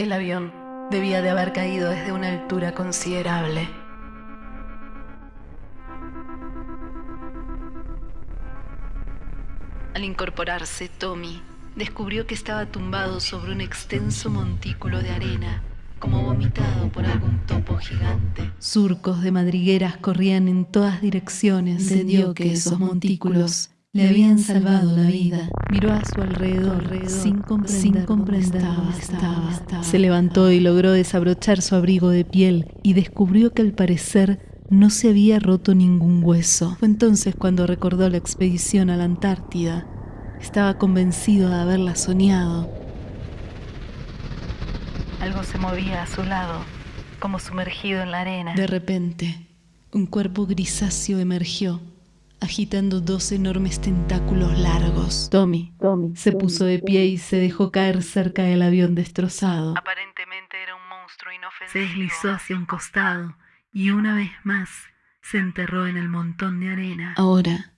El avión debía de haber caído desde una altura considerable. Al incorporarse, Tommy descubrió que estaba tumbado sobre un extenso montículo de arena, como vomitado por algún topo gigante. Surcos de madrigueras corrían en todas direcciones. Entendió que esos montículos le habían salvado la vida. Miró a su alrededor, sin comprender, cómo estaba. Se levantó y logró desabrochar su abrigo de piel y descubrió que al parecer no se había roto ningún hueso. Fue entonces cuando recordó la expedición a la Antártida. Estaba convencido de haberla soñado. Algo se movía a su lado, como sumergido en la arena. De repente, un cuerpo grisáceo emergió, agitando dos enormes tentáculos largos. Tommy, se puso de pie y se dejó caer cerca del avión destrozado. Aparentemente era un monstruo inofensivo. Se deslizó hacia un costado y una vez más se enterró en el montón de arena. Ahora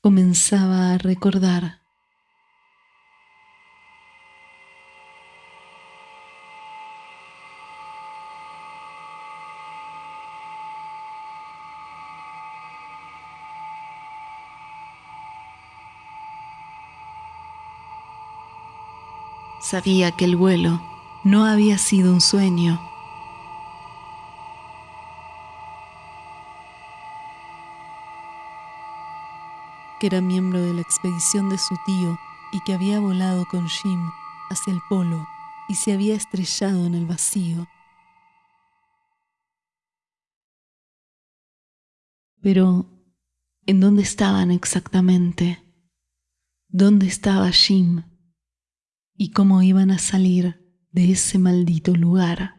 comenzaba a recordar. Sabía que el vuelo no había sido un sueño. que era miembro de la expedición de su tío y que había volado con Jim hacia el polo y se había estrellado en el vacío. Pero, ¿en dónde estaban exactamente? ¿Dónde estaba Jim? ¿Y cómo iban a salir de ese maldito lugar?